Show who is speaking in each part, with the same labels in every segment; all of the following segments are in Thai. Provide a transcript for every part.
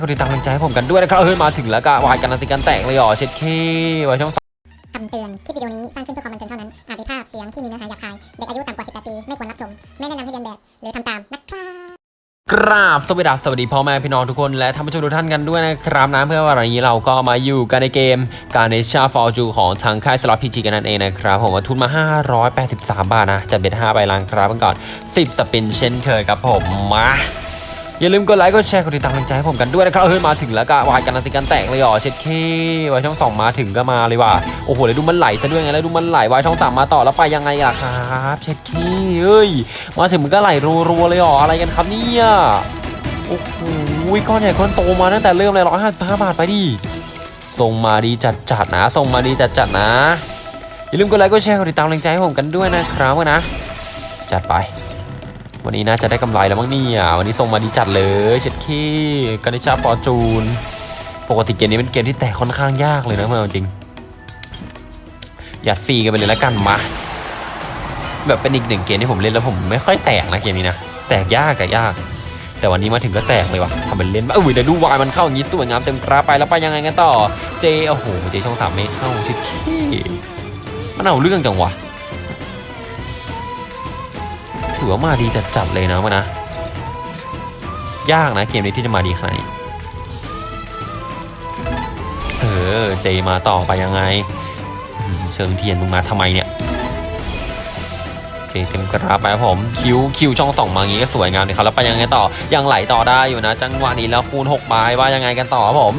Speaker 1: ก็ติดตามกำลังใจให้ผมกันด้วยนะครับ เฮ้ย มาถึงแล้วก็วายกันนาติกันแตกเลยอ๋อเช็ดเคไว้ช่องสาม
Speaker 2: คำเตือน คลิปวิดีโอนี้สร้างขึ้นเพื่อความบันเทิงเท่านั้น อาจมีภาพเสียงที่มีเนื้อหาหยาบคาย เด็กอายุต่ำกว่า 18 ปี ไม่ควรรับชม ไม่แนะนำให้เรียนแบบ หรือทำตามนะครับ
Speaker 1: กราบสวัสดีสวัสดีพ่อแม่พี่น้องทุกคนและท่านผู้ชมทุกท่านกันด้วยนะครับนะเพื่อวันนี้เราก็มาอยู่กันในเกมการเนชาฟอร์จูของทางค่ายสล็อตพีจีกันนั่นเองนะครับ ผมมาทุนมา 583 บาทนะจัดเบ็ด5ใบล้างครับกันก่อน 10 สปินเช่นเคยครับผมมา อย่าลืมกดไลค์กดแชร์กดติดตามกำลังใจให้ผมกันด้วยนะครับเฮ้ยมาถึงแล้วก็วายกันนาติกันแตกเลยอ๋อเช็ดเคไว้ช่องสองมาถึงก็มาเลยว่ะโอ้โหแล้วดูมันไหลซะด้วยไงแล้วดูมันไหลไว้ช่องสามมาต่อแล้วไปยังไงล่ะครับเช็ดเคเอ้ยมาถึงมันก็ไหลรัวๆเลยอ๋ออะไรกันครับเนี่ยโอ้โหก้อนใหญ่ก้อนโตมาตั้งแต่เริ่มเลยร้อยห้าสิบห้าบาทไปดิส่งมาดีจัดจัดๆนะส่งมาดีจัดจัดๆนะอย่าลืมกดไลค์กดแชร์กดติดตามกำลังใจให้ผมกันด้วยนะครับนะจัดไป วันนี้น่าจะได้กำไรแล้วมั้งเนี่ยวันนี้ส่งมาดีจัดเลยเช็ดขี้กันิชาฟอร์จูน ปกติเกมนี้เป็นเกมที่แตกค่อนข้างยากเลยนะเพื่อนเอาจริงยัดฟรีกันไปเลยแล้วกันมาแบบเป็นอีกหนึ่งเกมที่ผมเล่นแล้วผมไม่ค่อยแตกนะเกมนี้นะแตกยากอะยาก แต่วันนี้มาถึงก็แตกเลยว่ะทำเป็นเล่นบ้าอุ้ยเดี๋ยวดูวายมันเข้าอย่างนี้สวยงามเต็มกราไปแล้วไปยังไงกันต่อเจโอ้โหเจช่องสามไม่เข้าชิดขี้มันเอาเรื่องจังวะ ถือว่ามาดีจัดๆเลยนะมันนะ ยากนะเกมนี้ที่จะมาดีขนาดนี้เออเจมาต่อไปยังไง เชิงเทียนมึงมาทำไมเนี่ยเจเต็มกราไปครับผม คิวคิวช่องสองมาอย่างงี้ก็สวยงามเลยครับแล้วไปยังไงต่อยังไหลต่อได้อยู่นะ จังหวะนี้แล้วคูณ6ใบว่ายังไงกันต่อครับผม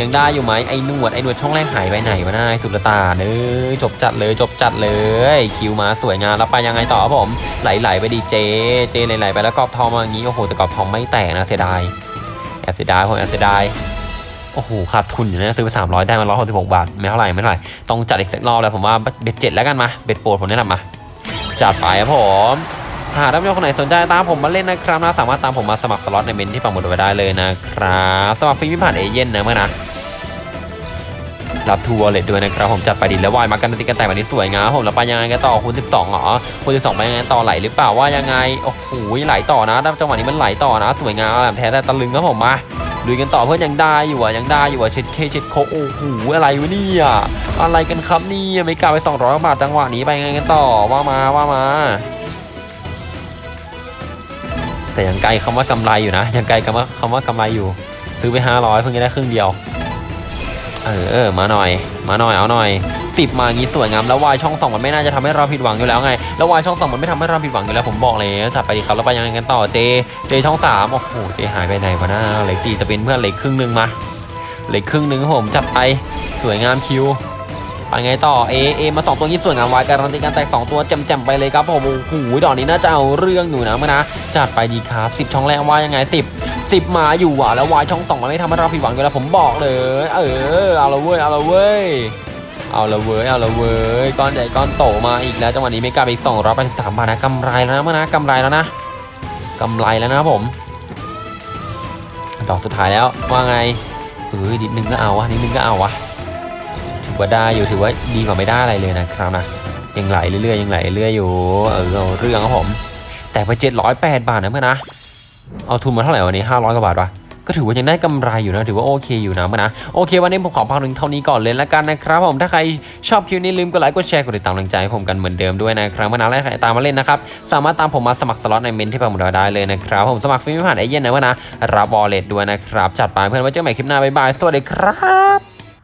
Speaker 1: ยังได้อยู่ไหมไอ้หนวดไอ้หนวดช่องแรกหายไปไหนวะนายสุดตาเนยจบจัดเลยจบจัดเลย คิวมาสวยงามแล้วไปยังไงต่อครับผมไหลๆไปดีเจ เจไหลๆไปแล้วกรอบทองมาอย่างงี้โอ้โหแต่กรอบทองไม่แตกนะเสียดายแอบเสียดายผมแอบเสียดายโอ้โหขาดทุนอยู่นะซื้อไป300ได้มา166บาทไม่เท่าไหร่ไม่เท่าไหร่ต้องจัดอีกสักรอบแล้วผมว่าเบ็ดเจ็ดแล้วกันมาเบ็ดโปรดผมแนะนำมาจัดไปครับผมหากท่านผู้ชมคนไหนสนใจตามผมมาเล่นนะครับนะสามารถตามผมมาสมัครสล็อตในเมนที่ปังหมดไว้ได้เลยนะครับสมัครฟรีไม่ผ่านเอเย่นนะเมื่อนะ รับทัวร์เลยด้วยนะครับผมจัดไปดิแล้ววายมากันติกันแต่วันนี้สวยงามผมแล้วไปยังไงกันต่อคูณ12เหรอคูณ12ไปยังไงต่อไหลหรือเปล่าว่ายังไงโอ้โหไหลต่อนะจังหวะนี้มันไหลต่อนะ สวยงามแบบแท้แต่ตะลึงครับผมมาลุยกันต่อเพื่อนยังได้อยู่อะยังได้อยู่อะเช็ดเคเช็ดโคโอ้โหอะไรวะเนี่ยอะไรกันครับนี่ไม่กล้าไป200บาทจังหวะนี้ไปยังไงกันต่อว่ามาว่ามาแต่ยังไกลคำว่ากำไรอยู่นะยังไกลคำว่าคำว่ากำไรอยู่ซื้อไป500เพิ่งจะได้ครึ่งเดียว เออมาหน่อย มาหน่อยเอาหน่อยสิบมางี้สวยงามแล้ววายช่องสองมันไม่น่าจะทำให้เราผิดหวังอยู่แล้วไงแล้ววายช่องสองมันไม่ทำให้เราผิดหวังอยู่แล้วผมบอกเลยจัดไปดีครับแล้วไปยังไงกันต่อเจเจช่องสามโอ้โหเจหายไปไหนวะน้าเหล็กสี่จะเป็นเพื่อนเหล็กครึ่งหนึ่งมาเหล็กครึ่งหนึ่งผมจับไปสวยงามคิวไปไงต่อเอเอมาสองตัวนี้สวยงามวายการันตีการแตกสองตัวแจ่มๆไปเลยครับผมโอ้โหดอกนี้น่าจะเอาเรื่องอยู่นะมื่อนะจัดไปดีครับสิบช่องแรกว่ายังไงสิบ สิบมาอยู่อะแล้ววายช่องสองมันไม่ทำให้เราผิดหวังอยู่แล้วผมบอกเลย เออเอาละเว้ยเอาละเว้ยเอาละเว้ยเอาละเว้ยก้อนใหญ่ก้อนโตมาอีกแล้วจังหวะนี้ไม่กลับอีกสองร้อยแปดสิบสามบาทนะกำไรแล้วนะมื่อนะกำไรแล้วนะกำไรแล้วนะผม ดอกสุดท้ายแล้วว่าไงเอ้ยนิดนึงก็เอาวะนิดนึงก็เอาวะถือว่าได้อยู่ถือว่าดีกว่าไม่ได้อะไรเลยนะครับนะยังไหลเรื่อยๆยังไหลเรื่อยอยู่เออเอาเรื่องครับผม แต่ไปเจ็ดร้อยแปดบาทนะเพื่อนนะ เอาทุนมาเท่าไหร่วันนี้ห้าร้อยกว่าบาทวะก็ถือว่ายังได้กำไรอยู่นะถือว่าโอเคอยู่นะเพื่อนนะโอเค วันนี้ผมขอพักถึงเท่านี้ก่อนเลยละกันนะครับผมถ้าใครชอบคลิปนี้ลืมกดไลค์กดแชร์กดติดตามกำลังใจให้ผมกันเหมือนเดิมด้วยนะครับเมื่อนั้นแล้วใครตามมาเล่นนะครับสามารถตามผมมาสมัครสล็อตในเมนต์ที่ปักหมุดได้เลยนะครับผมสมัครฟรีไม่ผ่านเอเย่นต์นะเพื่อนนะรับ wallet ด้วยนะครับจัดไปเพื่อนไว้เจอกันใหม่คลิปหน้าบ๊ายบายสวัสดีครับ